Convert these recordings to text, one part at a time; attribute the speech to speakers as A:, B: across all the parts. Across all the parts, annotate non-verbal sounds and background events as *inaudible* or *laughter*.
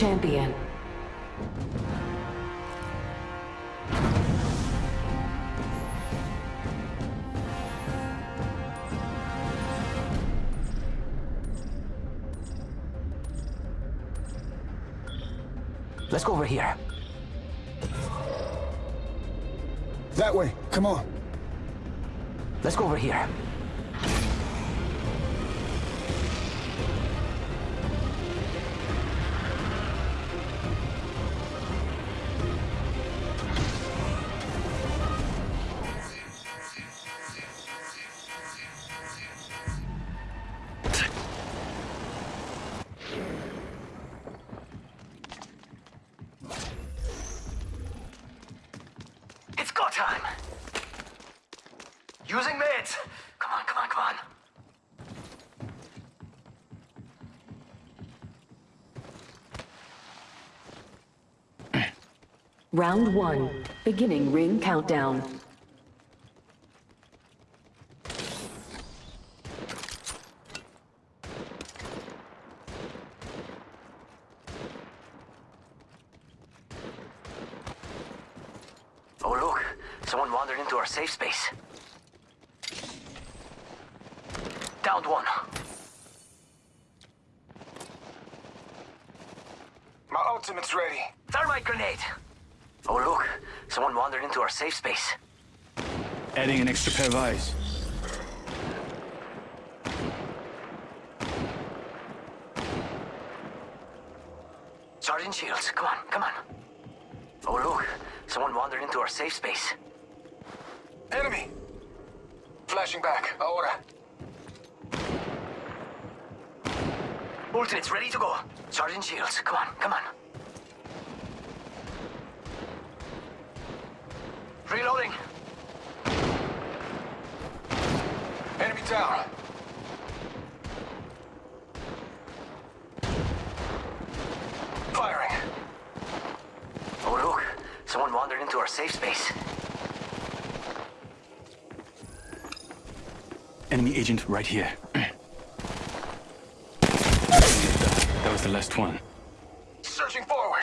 A: This is your champion.
B: Let's go over here.
C: That way. Come on.
B: Let's go over here. Time! Using meds! Come on, come on, come on!
A: Round one. Beginning ring countdown.
B: Oh look, someone wandered into our safe space. Downed one.
C: My ultimate's ready.
B: Thermite grenade! Oh look, someone wandered into our safe space.
D: Adding an extra pair of eyes.
B: Sergeant Shields, come on, come on. Oh look, someone wandered into our safe space.
C: Enemy! Flashing back. Ahora.
B: Ultimate's ready to go. Sergeant Shields, come on, come on. Reloading.
C: Enemy down. Firing.
B: Oh look, someone wandered into our safe space.
D: Enemy agent right here. *clears throat* that was the last one.
C: Searching forward.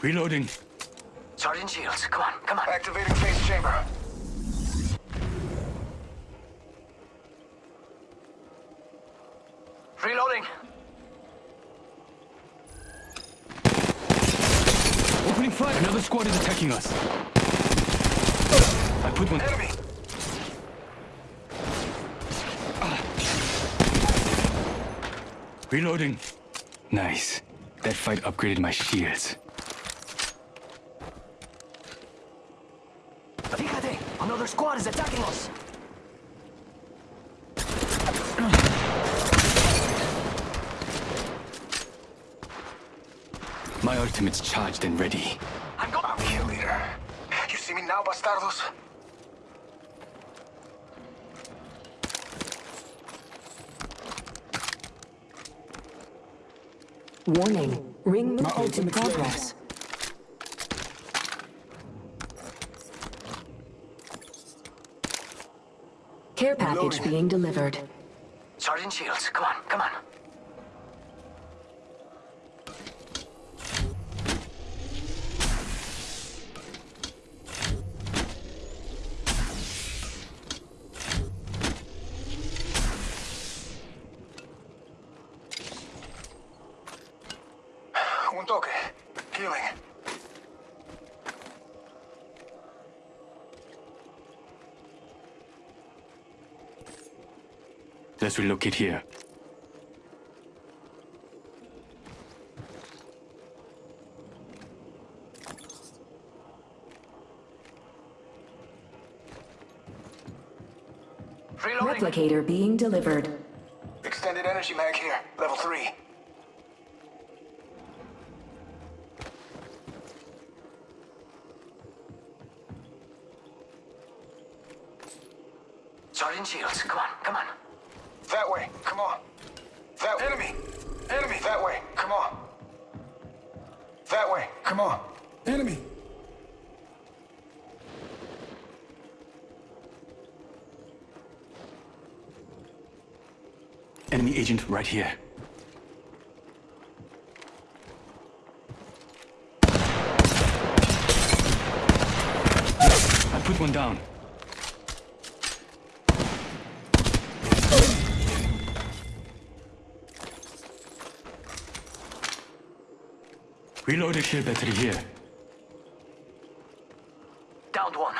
D: Reloading.
B: Sergeant Shields, come on, come on.
C: Activating phase chamber.
B: Reloading.
D: Opening fire. Another squad is attacking us. I put one.
C: Enemy!
D: Reloading. Nice. That fight upgraded my shields.
B: Fíjate, another squad is attacking us.
D: My ultimate's charged and ready.
B: I'm going.
C: I'm kill leader. You see me now, bastardos?
A: Warning. Ring movement in
C: ultimate's
A: progress. Care package
C: Reloading.
A: being delivered.
B: Sergeant Shields, come on, come on.
C: Un toque. Healing.
D: Let's relocate here.
B: Reloading.
A: Replicator being delivered.
C: Extended energy mag here. Level 3.
B: Sergeant Shields, come on, come on.
C: That way. Come on. That enemy. Enemy. That way. Come on. That way. Come on. Enemy.
D: Enemy agent right here. I put one down. Reloaded shield battery here.
B: Downed one.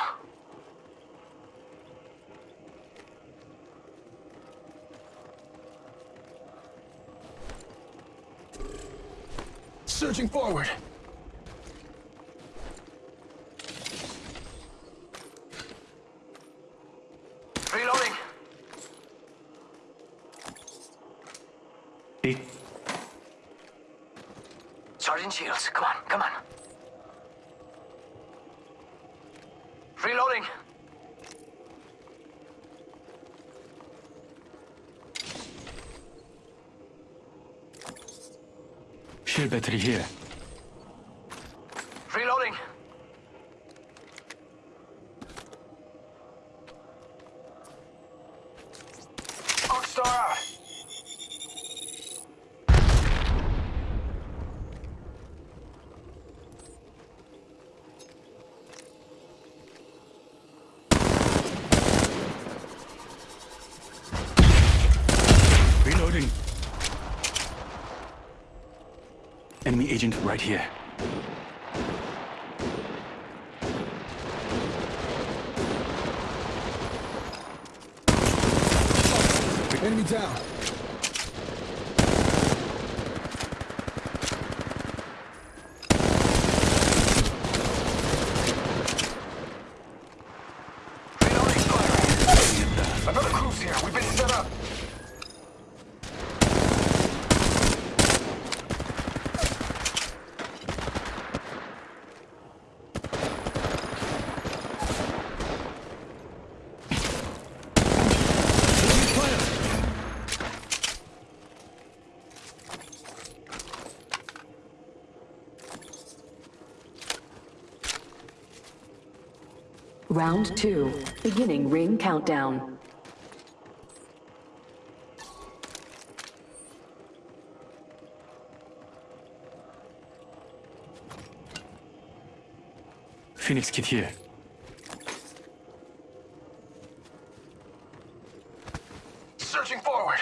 C: Searching forward.
B: Reloading.
D: Eight.
B: Sergeant Shields, come on, come on. Reloading.
D: Shield battery here.
B: Reloading.
C: Arcstar out.
D: Reloading. Agent right here.
C: Enemy down.
A: Round two. Beginning ring countdown.
D: Phoenix kit here.
C: Searching forward.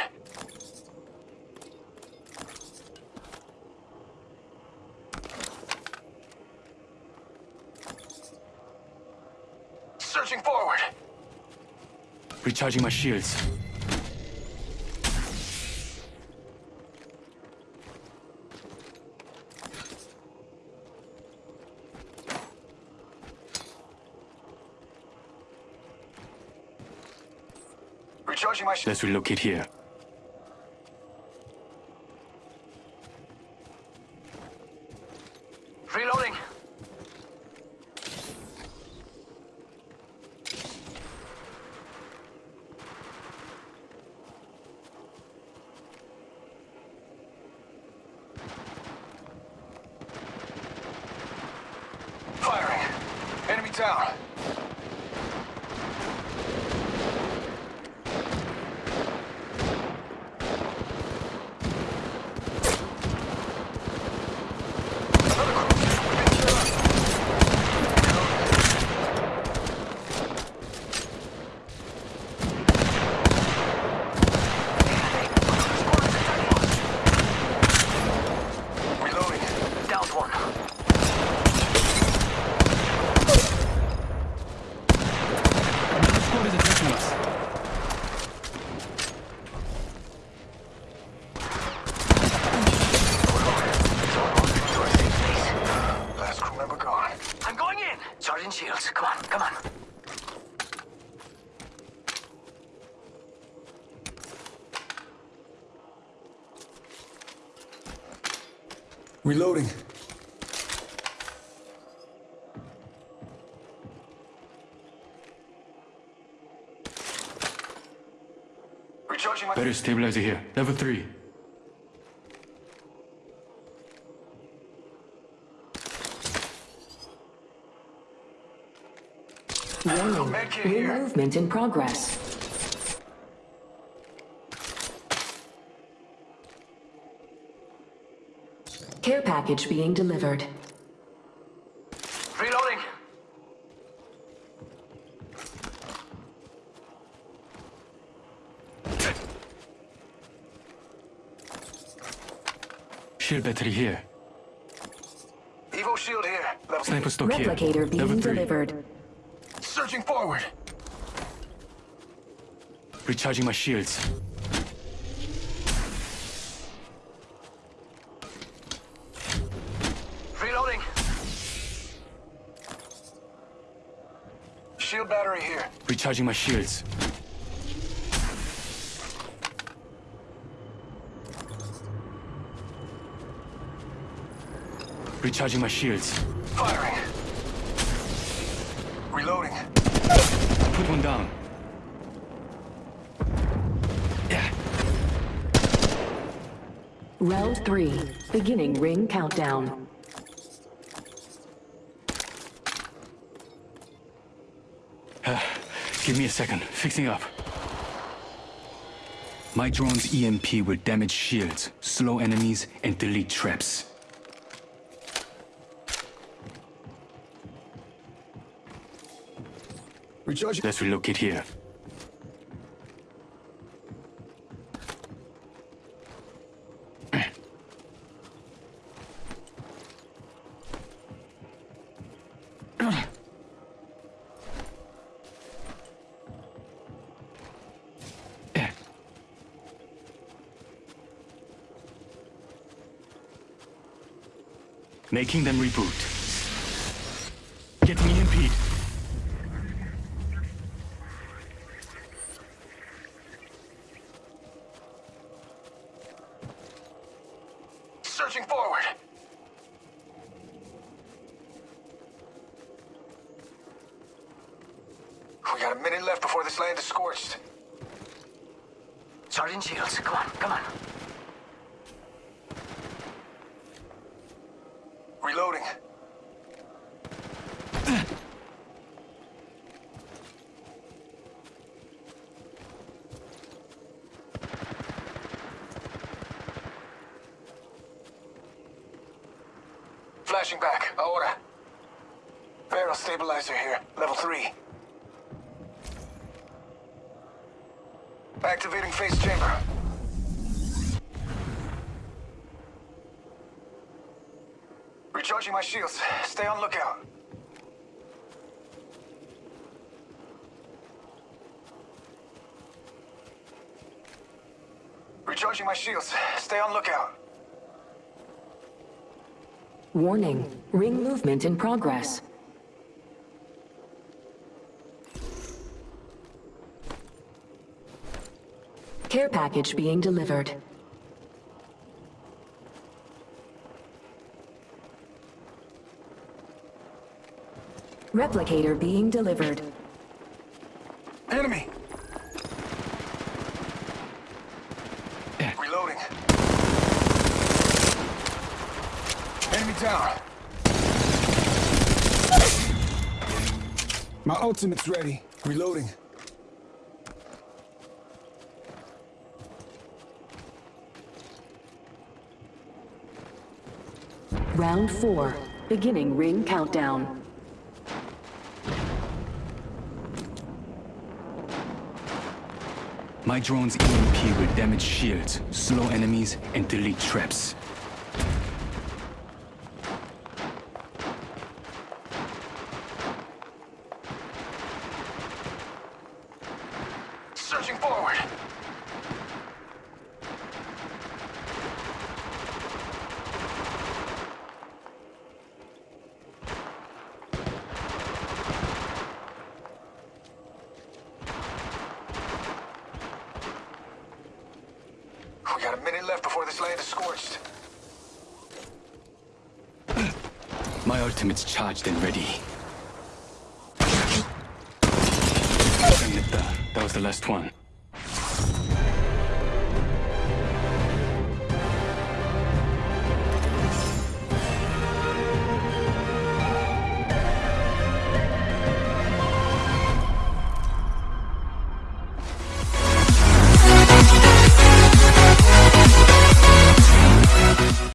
C: Searching forward.
D: Recharging my shields.
C: Recharging my shield.
D: Let's relocate here.
B: Reloading.
C: Firing. Enemy down. Another cruise here. We've been set up. Reloading.
B: Downed one.
D: Another squad is attacking us.
C: Last crew member gone.
B: I'm going in. Sergeant Shields, come on, come on.
C: Reloading. Recharging my...
D: Better stabilizer here. Level 3.
A: Warning.
C: Medkit
A: New movement in progress. Care package being delivered.
B: Reloading.
D: Shield battery here.
C: Evo shield here. Level
D: Sniper stock here.
A: Replicator being
D: Level 3.
A: delivered.
C: Searching forward.
D: Recharging my shields.
B: Reloading.
C: Shield battery here.
D: Recharging my shields. Recharging my shields.
C: Firing. Reloading.
D: Put one down. Yeah.
A: Round three. Beginning ring countdown.
D: Give me a second. Fixing up. My drone's EMP will damage shields, slow enemies, and delete traps.
C: Recharging.
D: Let's relocate here. Making them reboot. Getting EMP'd.
C: Searching forward. We got a minute left before this land is scorched.
B: Sergeant Shields, come on, come on.
C: Reloading. Flashing back. Ahora. Barrel stabilizer here. Level 3. Activating phase chamber. Recharging my shields. Stay on lookout. Recharging my shields. Stay on lookout.
A: Warning. Ring movement in progress. Care package being delivered. Replicator being delivered.
C: Enemy! Reloading. Enemy down. My ultimate's ready. Reloading.
A: Round four. Beginning ring countdown.
D: My drone's EMP will damage shields, slow enemies, and delete traps.
C: Searching forward. We got a minute left before this land is scorched.
D: My ultimate's charged and ready. That was the last one.